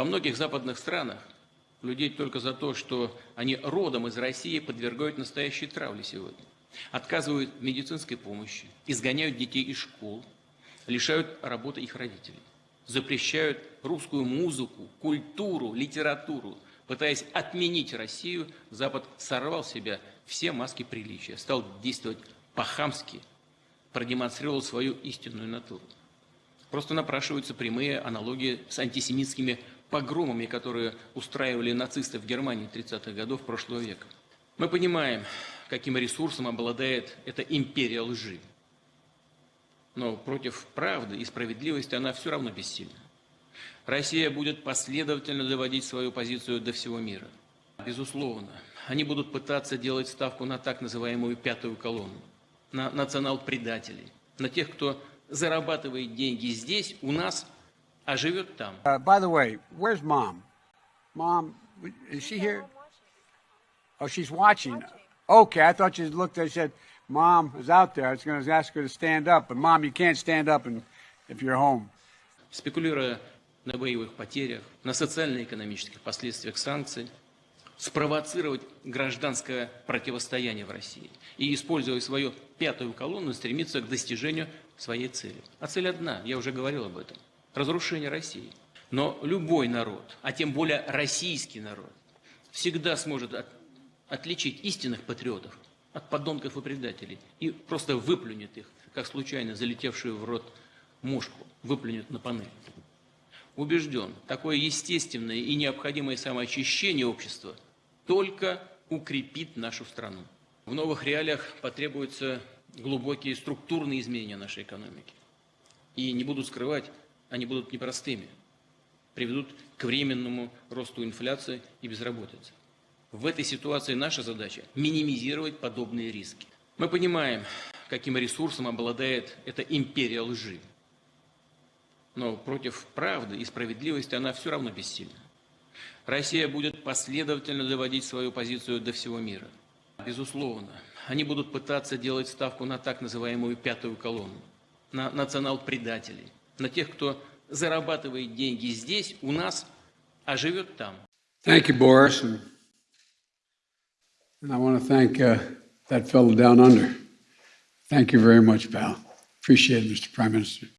Во многих западных странах людей только за то, что они родом из России, подвергают настоящей травле сегодня. Отказывают медицинской помощи, изгоняют детей из школ, лишают работы их родителей. Запрещают русскую музыку, культуру, литературу. Пытаясь отменить Россию, Запад сорвал с себя все маски приличия, стал действовать по-хамски, продемонстрировал свою истинную натуру. Просто напрашиваются прямые аналогии с антисемитскими погромами, которые устраивали нацисты в Германии 30-х годов прошлого века. Мы понимаем, каким ресурсом обладает эта империя лжи. Но против правды и справедливости она все равно бессильна. Россия будет последовательно доводить свою позицию до всего мира. Безусловно, они будут пытаться делать ставку на так называемую пятую колонну, на национал-предателей, на тех, кто зарабатывает деньги здесь, у нас, а живет там. Uh, by the way, where's mom? Mom, is she here? Oh, she's watching. Okay, I thought you looked, I said, mom is out there. I was going to ask her to stand up, but mom, you can't stand up and, if you're home. Спекулируя на боевых потерях, на социально-экономических последствиях санкций, спровоцировать гражданское противостояние в России и, используя свою пятую колонну, стремиться к достижению своей цели. А цель одна, я уже говорил об этом – разрушение России. Но любой народ, а тем более российский народ, всегда сможет от, отличить истинных патриотов от подонков и предателей и просто выплюнет их, как случайно залетевшую в рот мушку, выплюнет на панель. Убежден, такое естественное и необходимое самоочищение общества только укрепит нашу страну. В новых реалиях потребуются глубокие структурные изменения нашей экономики. И не буду скрывать, они будут непростыми, приведут к временному росту инфляции и безработицы. В этой ситуации наша задача – минимизировать подобные риски. Мы понимаем, каким ресурсом обладает эта империя лжи. Но против правды и справедливости она все равно бессильна. Россия будет последовательно доводить свою позицию до всего мира. Безусловно, они будут пытаться делать ставку на так называемую пятую колонну, на национал-предателей, на тех, кто зарабатывает деньги здесь, у нас, а живет там. Thank you, Boris. And, I want to thank uh, that fellow down under. Thank you very much, pal. Appreciate it, Mr. Prime Minister.